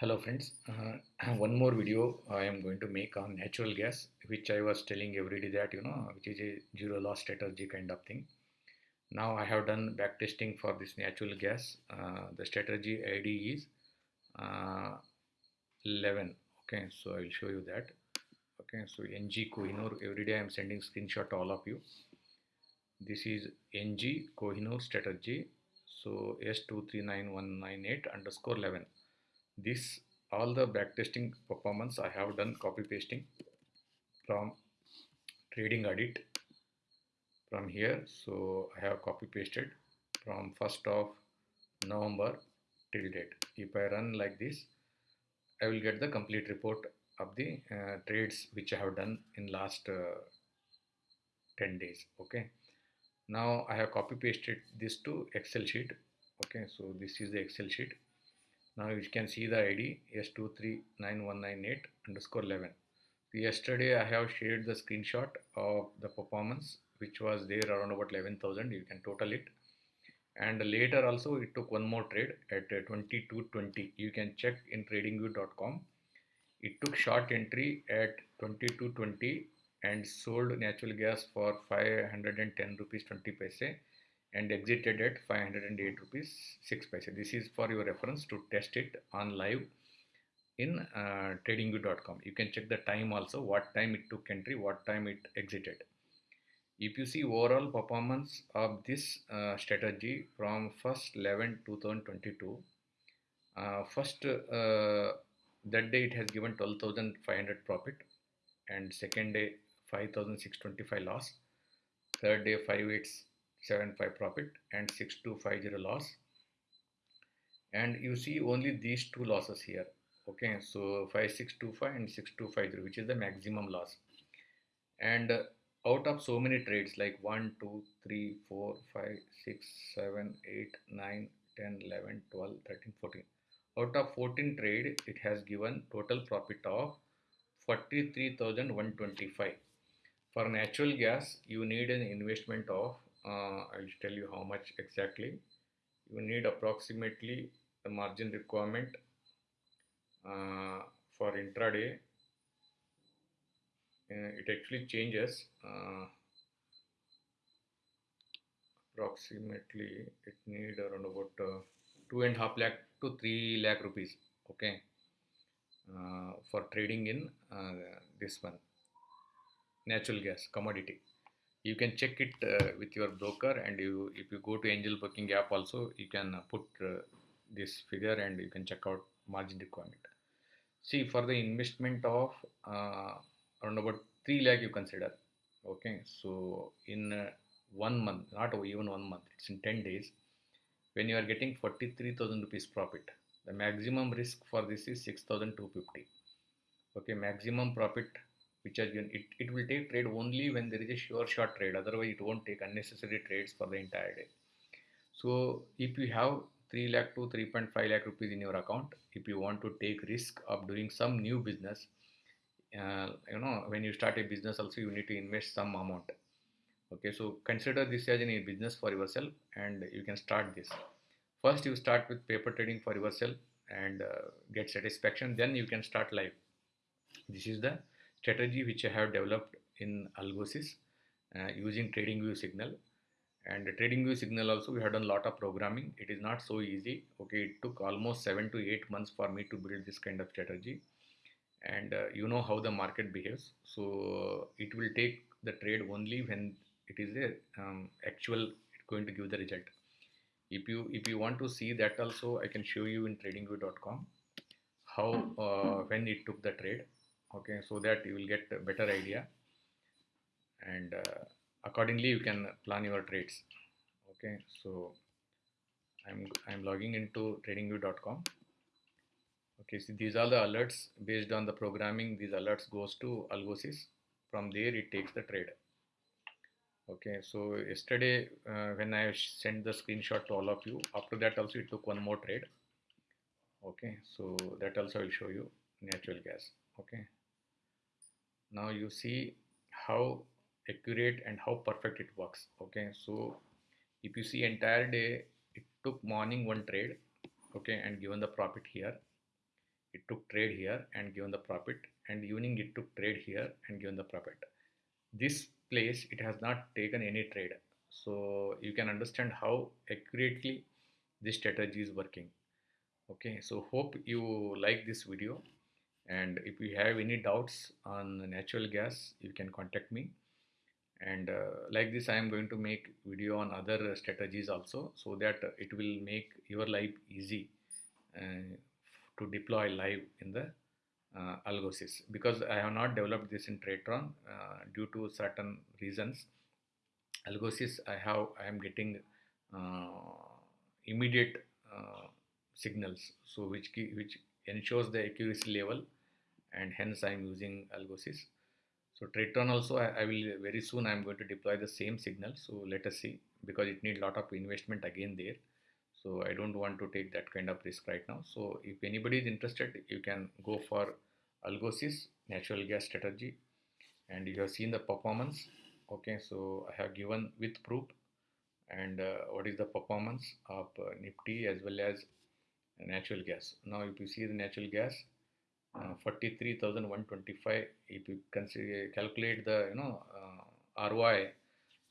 Hello friends, uh, one more video I am going to make on natural gas which I was telling every day that you know which is a zero loss strategy kind of thing. Now I have done back testing for this natural gas. Uh, the strategy ID is uh, 11. Okay, so I will show you that. Okay, so NG Kohinoor every day I am sending screenshot to all of you. This is NG Kohinoor strategy. So S239198 underscore 11 this all the backtesting performance I have done copy pasting from trading audit from here. So I have copy pasted from 1st of November till date. If I run like this I will get the complete report of the uh, trades which I have done in last uh, 10 days okay? Now I have copy pasted this to Excel sheet okay? So this is the Excel sheet now you can see the id s239198 underscore 11 yesterday i have shared the screenshot of the performance which was there around about 11000 you can total it. And later also it took one more trade at 2220 you can check in tradingview.com it took short entry at 2220 and sold natural gas for 510 rupees 20 paise and exited at 508 rupees 6 paise. This is for your reference to test it on live in uh, tradingview.com. You can check the time also, what time it took entry, what time it exited. If you see overall performance of this uh, strategy from 1st 11 2022, uh, first uh, that day it has given 12,500 profit and second day 5,625 loss, third day 58 75 profit and 6250 loss. And you see only these two losses here okay? So 5625 and 6250 which is the maximum loss. And uh, out of so many trades like 1 2 3 4 5 6 7 8 9 10 11 12 13 14 out of 14 trade it has given total profit of 43125 for natural gas you need an investment of uh, I'll tell you how much exactly. You need approximately the margin requirement uh, for intraday. Uh, it actually changes uh, approximately it need around about uh, two and a half lakh to three lakh rupees okay? Uh, for trading in uh, this one natural gas commodity you can check it uh, with your broker and you if you go to angel broking app also you can uh, put uh, this figure and you can check out margin requirement. See for the investment of uh, around about 3 lakh you consider. Okay so in uh, one month not even one month it's in 10 days when you are getting 43000 rupees profit the maximum risk for this is 6250 okay maximum profit which are it, it will take trade only when there is a sure short trade. Otherwise it won't take unnecessary trades for the entire day. So if you have 3 lakh to 3.5 lakh rupees in your account if you want to take risk of doing some new business uh, you know when you start a business also you need to invest some amount. Okay so consider this as a business for yourself and you can start this. First you start with paper trading for yourself and uh, get satisfaction then you can start live. This is the strategy which I have developed in Algosys uh, using TradingView signal. And TradingView signal also we have done a lot of programming. It is not so easy. Okay it took almost seven to eight months for me to build this kind of strategy. And uh, you know how the market behaves. So it will take the trade only when it is a um, actual going to give the result. If you if you want to see that also I can show you in tradingview.com how uh, when it took the trade okay so that you will get a better idea. And uh, accordingly you can plan your trades. Okay so i'm i'm logging into tradingview.com okay so these are the alerts. Based on the programming these alerts goes to algosys. From there it takes the trade. Okay so yesterday uh, when i sent the screenshot to all of you after that also it took one more trade. Okay so that also i will show you natural gas. Okay now you see how accurate and how perfect it works okay? So if you see entire day it took morning one trade okay and given the profit here. It took trade here and given the profit and evening it took trade here and given the profit. This place it has not taken any trade. So you can understand how accurately this strategy is working okay? So hope you like this video and if you have any doubts on natural gas you can contact me. And uh, like this i am going to make video on other strategies also so that it will make your life easy uh, to deploy live in the uh, algosys. Because i have not developed this in tradetron uh, due to certain reasons. Algosys i have i am getting uh, immediate uh, signals. So which which ensures the accuracy level and hence i am using algosys. So tradetron also I, I, will very soon i am going to deploy the same signal. So let us see because it needs lot of investment again there. So i don't want to take that kind of risk right now. So if anybody is interested you can go for algosys natural gas strategy. And you have seen the performance. Okay so i have given with proof. And uh, what is the performance of uh, nifty as well as natural gas. Now if you see the natural gas uh, 43125 if you consider calculate the you know uh, ROI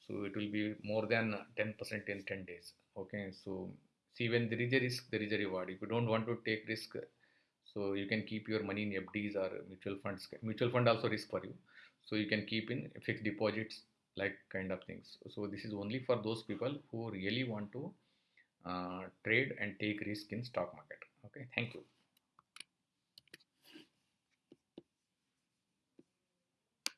so it will be more than 10% in 10 days. Okay so see when there is a risk there is a reward. If you don't want to take risk so you can keep your money in FDs or mutual funds. Mutual fund also risk for you. So you can keep in fixed deposits like kind of things. So this is only for those people who really want to Uh, trade and take risk in stock market. Okay thank you